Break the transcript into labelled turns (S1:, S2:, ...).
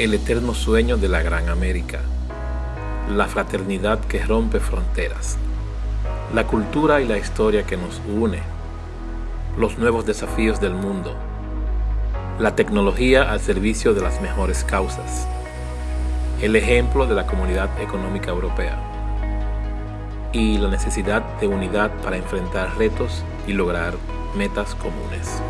S1: el eterno sueño de la Gran América, la fraternidad que rompe fronteras, la cultura y la historia que nos une, los nuevos desafíos del mundo, la tecnología al servicio de las mejores causas, el ejemplo de la Comunidad Económica Europea y la necesidad de unidad para enfrentar retos y lograr metas comunes.